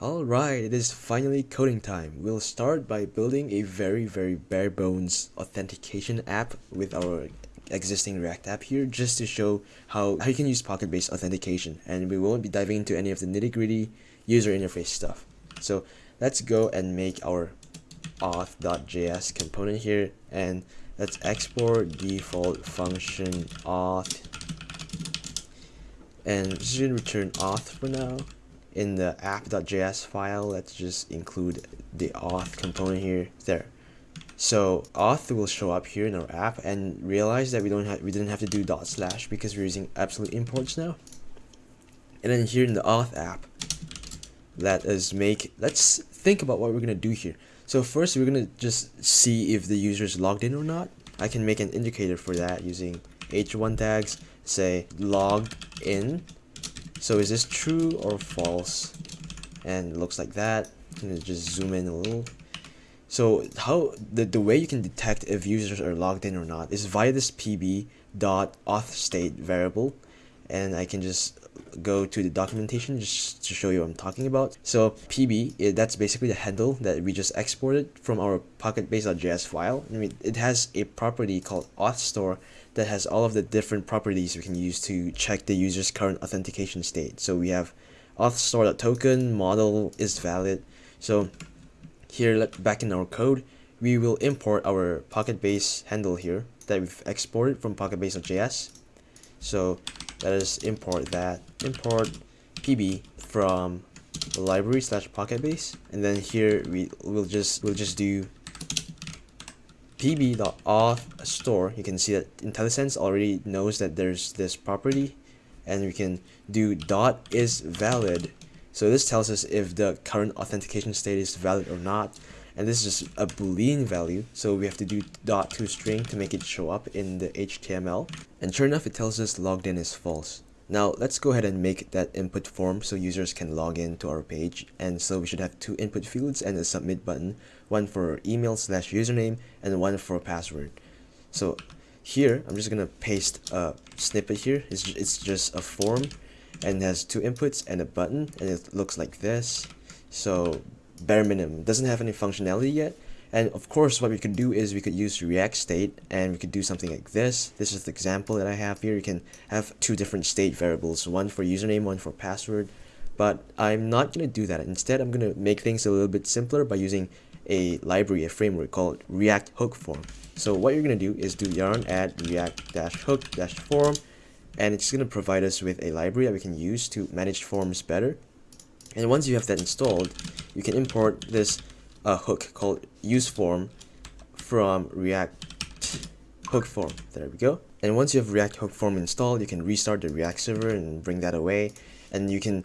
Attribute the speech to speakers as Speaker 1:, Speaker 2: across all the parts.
Speaker 1: Alright, it is finally coding time. We'll start by building a very very bare bones authentication app with our existing React app here just to show how, how you can use PocketBase authentication and we won't be diving into any of the nitty gritty user interface stuff. So let's go and make our auth.js component here and let's export default function auth and just return auth for now in the app.js file, let's just include the auth component here. There. So auth will show up here in our app and realize that we don't have we didn't have to do dot slash because we're using absolute imports now. And then here in the auth app, let us make let's think about what we're gonna do here. So first we're gonna just see if the user is logged in or not. I can make an indicator for that using h1 tags, say logged in so is this true or false? And it looks like that. Gonna just zoom in a little. So how the, the way you can detect if users are logged in or not is via this pb dot auth state variable and I can just go to the documentation just to show you what I'm talking about. So pb, it, eh, that's basically the handle that we just exported from our pocketbase.js file. I mean, it has a property called auth store that has all of the different properties we can use to check the user's current authentication state. So we have auth store.token model is valid. So here back in our code, we will import our pocketbase handle here that we've exported from pocketbase.js. So let us import that. Import pb from library slash pocketbase and then here we will just we'll just do pb.auth store. You can see that IntelliSense already knows that there's this property. And we can do dot is valid. So this tells us if the current authentication state is valid or not and this is just a boolean value so we have to do dot to string to make it show up in the HTML and sure enough it tells us logged in is false. Now let's go ahead and make that input form so users can log in to our page. And so we should have two input fields and a submit button one for email slash username and one for password. So here I'm just gonna paste a snippet here. It's, it's just a form and has two inputs and a button and it looks like this. So bare minimum doesn't have any functionality yet and of course, what we could do is we could use React state and we could do something like this. This is the example that I have here. You can have two different state variables, one for username, one for password. But I'm not going to do that. Instead, I'm going to make things a little bit simpler by using a library, a framework called React Hook Form. So what you're going to do is do yarn add react-hook-form and it's going to provide us with a library that we can use to manage forms better. And once you have that installed, you can import this a hook called use form from React hook form. There we go. And once you have React hook form installed, you can restart the React server and bring that away. And you can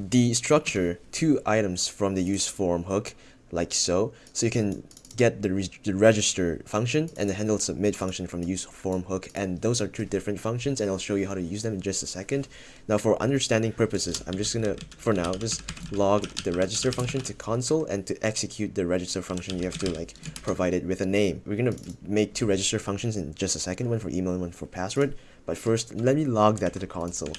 Speaker 1: destructure two items from the use form hook like so. So you can get the, re the register function and the handle submit function from the use form hook and those are two different functions and I'll show you how to use them in just a second. Now for understanding purposes, I'm just gonna, for now, just log the register function to console and to execute the register function you have to like provide it with a name. We're gonna make two register functions in just a second, one for email and one for password. But first, let me log that to the console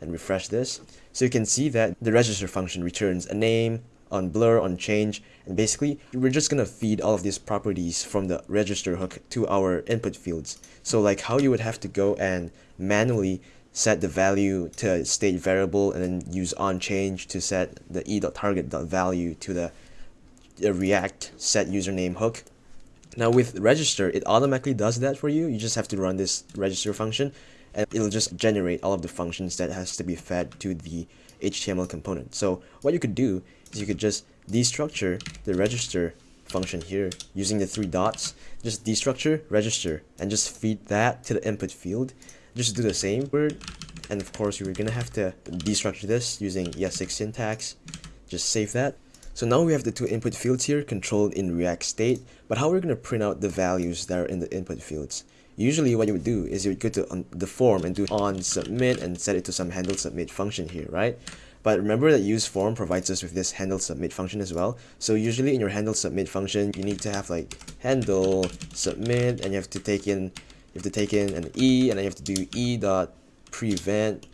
Speaker 1: and refresh this. So you can see that the register function returns a name, on blur, on change, and basically we're just gonna feed all of these properties from the register hook to our input fields. So like how you would have to go and manually set the value to state variable and then use on change to set the e.target.value to the, the react set username hook. Now with register, it automatically does that for you. You just have to run this register function and it'll just generate all of the functions that has to be fed to the HTML component. So what you could do you could just destructure the register function here using the three dots. Just destructure, register, and just feed that to the input field. Just do the same word. And of course, you're going to have to destructure this using ES6 syntax. Just save that. So now we have the two input fields here controlled in React state, but how we're going to print out the values that are in the input fields. Usually what you would do is you would go to um, the form and do on submit and set it to some handle submit function here, right? But remember that use form provides us with this handle submit function as well. So usually in your handle submit function, you need to have like handle submit and you have to take in you have to take in an e and then you have to do e dot prevent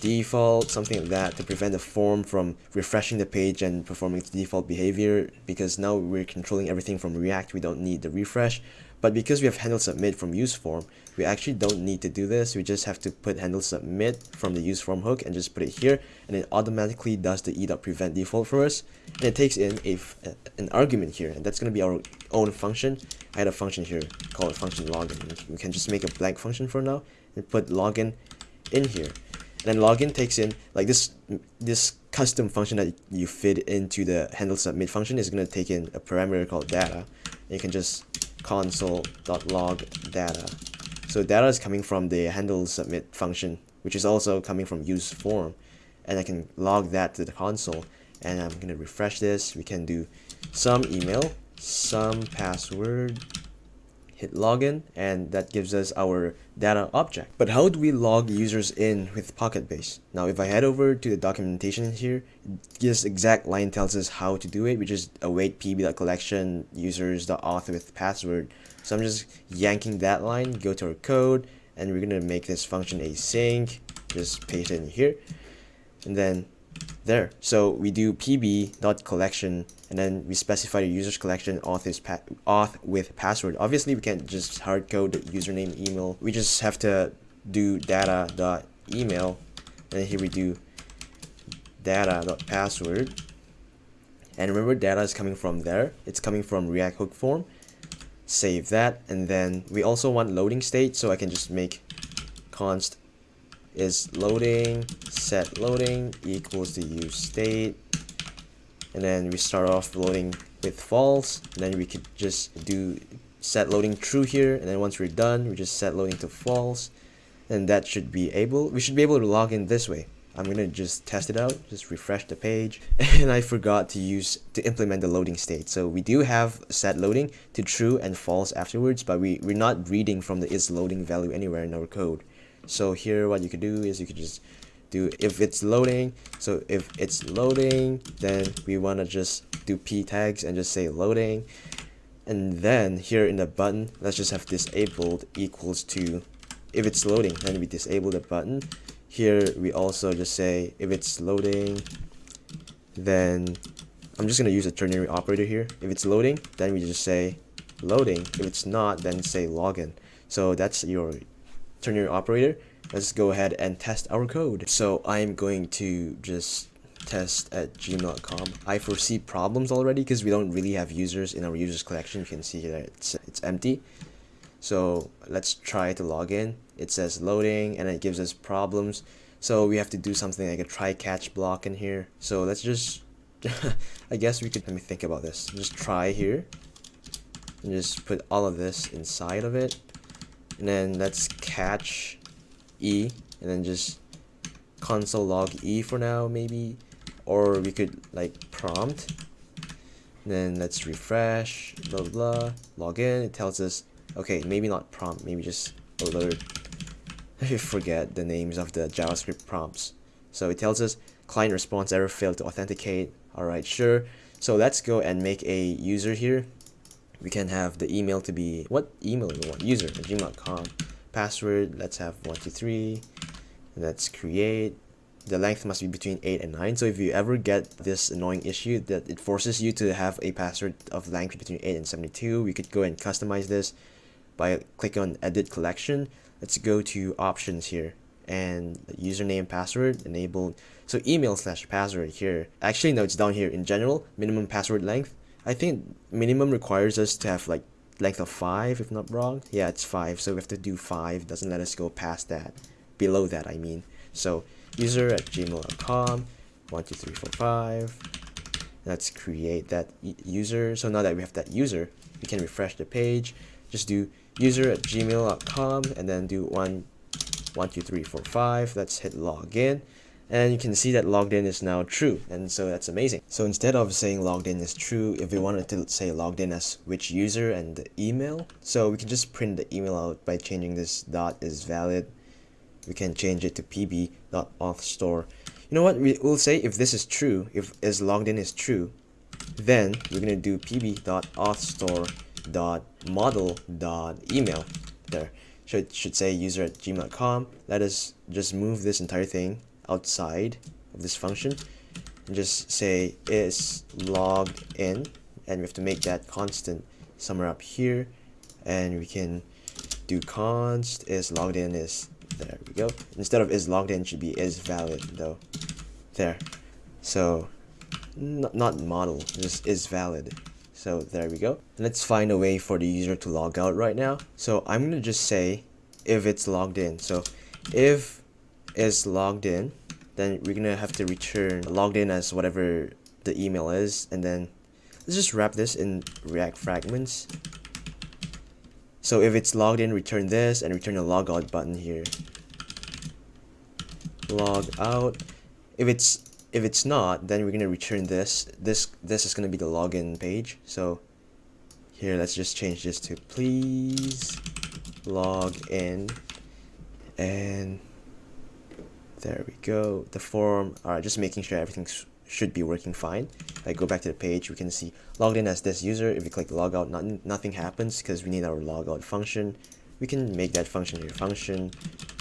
Speaker 1: default, something like that to prevent the form from refreshing the page and performing its default behavior because now we're controlling everything from React, we don't need the refresh. But because we have handle submit from use form, we actually don't need to do this. We just have to put handle submit from the use form hook and just put it here and it automatically does the e.prevent default for us. And it takes in a, an argument here and that's going to be our own function. I had a function here called function login. We can just make a blank function for now and put login in here. And then login takes in like this this custom function that you fit into the handle submit function is going to take in a parameter called data. And you can just console.log data. So data is coming from the handle submit function, which is also coming from use form. And I can log that to the console. And I'm going to refresh this. We can do some email, some password, hit login and that gives us our data object. But how do we log users in with PocketBase? Now if I head over to the documentation here, this exact line tells us how to do it, which is await pb.collection users.auth with password. So I'm just yanking that line, go to our code, and we're gonna make this function async, just paste it in here, and then there. So we do pb.collection and then we specify the user's collection auth is auth with password. Obviously, we can't just hard code the username email. We just have to do data dot email, and here we do data dot password. And remember, data is coming from there. It's coming from React hook form. Save that, and then we also want loading state, so I can just make const is loading set loading equals the use state. And then we start off loading with false. And then we could just do set loading true here. And then once we're done we just set loading to false. And that should be able we should be able to log in this way. I'm gonna just test it out just refresh the page. And I forgot to use to implement the loading state. So we do have set loading to true and false afterwards but we, we're not reading from the is loading value anywhere in our code so here what you could do is you could just do if it's loading so if it's loading then we want to just do p tags and just say loading. And then here in the button let's just have disabled equals to if it's loading then we disable the button. Here we also just say if it's loading then I'm just gonna use a ternary operator here. If it's loading then we just say loading. If it's not then say login. So that's your ternary operator let's go ahead and test our code. So i'm going to just test at gmail.com i foresee problems already because we don't really have users in our users collection. You can see that it's it's empty. So let's try to log in. It says loading and it gives us problems. So we have to do something like a try catch block in here. So let's just i guess we could let me think about this. Just try here and just put all of this inside of it and then let's catch E and then just console log E for now maybe. Or we could like prompt. And then let's refresh blah blah, blah. Log in it tells us okay maybe not prompt maybe just alert. I forget the names of the JavaScript prompts. So it tells us client response error failed to authenticate. Alright sure. So let's go and make a user here we can have the email to be what email we want? User gmail.com password let's have 123 let's create. The length must be between 8 and 9 so if you ever get this annoying issue that it forces you to have a password of length between 8 and 72 we could go and customize this by clicking on edit collection. Let's go to options here and username password enabled. So email slash password here. Actually no it's down here in general. Minimum password length I think minimum requires us to have like length of 5 if not wrong. Yeah, it's 5, so we have to do 5. Doesn't let us go past that. Below that, I mean. So user at gmail.com, 12345. Let's create that user. So now that we have that user, we can refresh the page. Just do user at gmail.com and then do 1, 12345. Let's hit login and you can see that logged in is now true and so that's amazing. So instead of saying logged in is true if we wanted to say logged in as which user and the email so we can just print the email out by changing this dot is valid. We can change it to pb.authstore you know what? We will say if this is true if is logged in is true then we're going to do pb.authstore.model.email there. So it should say user at gmail.com let us just move this entire thing outside of this function and just say is logged in. And we have to make that constant somewhere up here. And we can do const is logged in is there we go. Instead of is logged in should be is valid though. There. So not model just is valid. So there we go. Let's find a way for the user to log out right now. So i'm gonna just say if it's logged in. So if is logged in then we're gonna have to return logged in as whatever the email is and then let's just wrap this in react fragments. So if it's logged in return this and return the logout button here. Log out. If it's if it's not then we're gonna return this. This this is gonna be the login page. So here let's just change this to please log in and there we go. The form all right just making sure everything should be working fine. If I go back to the page we can see logged in as this user. If we click logout not, nothing happens because we need our logout function. We can make that function here function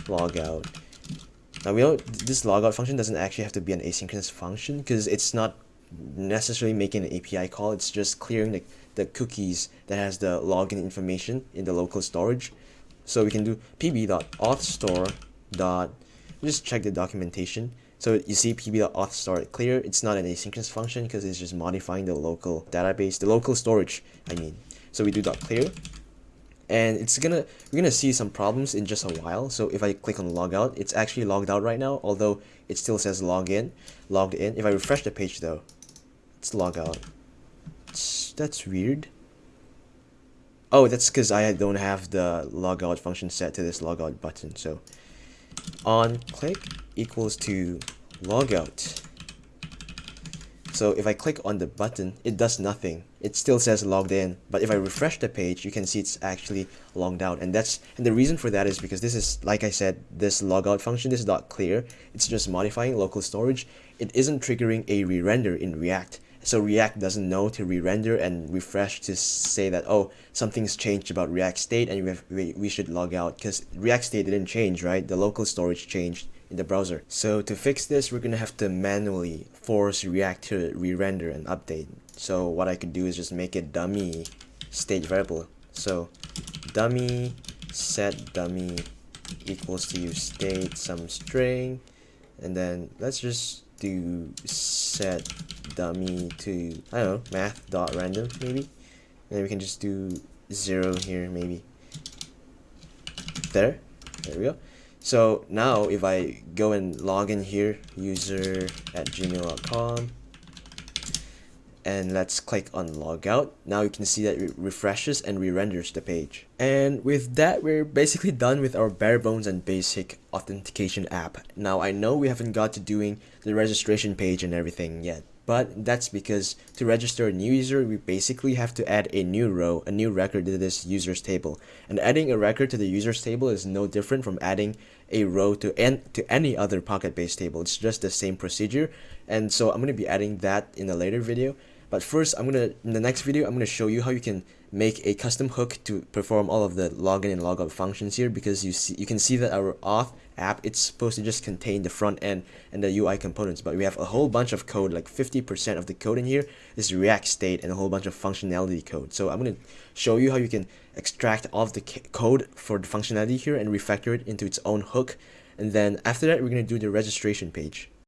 Speaker 1: logout. Now we don't, this logout function doesn't actually have to be an asynchronous function because it's not necessarily making an API call. It's just clearing the, the cookies that has the login information in the local storage. So we can do pb.authstore dot just check the documentation. So you see pb.authstore clear. It's not an asynchronous function because it's just modifying the local database, the local storage, I mean. So we do dot clear and it's gonna we're gonna see some problems in just a while so if I click on logout it's actually logged out right now although it still says login logged in if I refresh the page though it's log out it's, that's weird oh that's because I don't have the logout function set to this logout button so on click equals to logout. So if I click on the button, it does nothing. It still says logged in, but if I refresh the page, you can see it's actually logged out. And that's and the reason for that is because this is like I said, this logout function this is not clear. It's just modifying local storage. It isn't triggering a re-render in React. So React doesn't know to re-render and refresh to say that, oh, something's changed about React state and we, have, we, we should log out because React state didn't change, right? The local storage changed in the browser. So to fix this, we're going to have to manually force React to re-render and update. So what I could do is just make a dummy state variable. So dummy set dummy equals to state some string and then let's just do set dummy to I don't know math dot random maybe and then we can just do zero here maybe there there we go so now if I go and log in here user at gmail.com and let's click on logout. Now you can see that it refreshes and re-renders the page. And with that, we're basically done with our bare bones and basic authentication app. Now I know we haven't got to doing the registration page and everything yet, but that's because to register a new user, we basically have to add a new row, a new record to this users table. And adding a record to the users table is no different from adding a row to, en to any other PocketBase table. It's just the same procedure. And so I'm going to be adding that in a later video. But first, I'm gonna in the next video, I'm gonna show you how you can make a custom hook to perform all of the login and logout functions here because you see you can see that our auth app it's supposed to just contain the front end and the UI components. But we have a whole bunch of code like 50% of the code in here is react state and a whole bunch of functionality code. So I'm going to show you how you can extract all of the code for the functionality here and refactor it into its own hook. And then after that we're going to do the registration page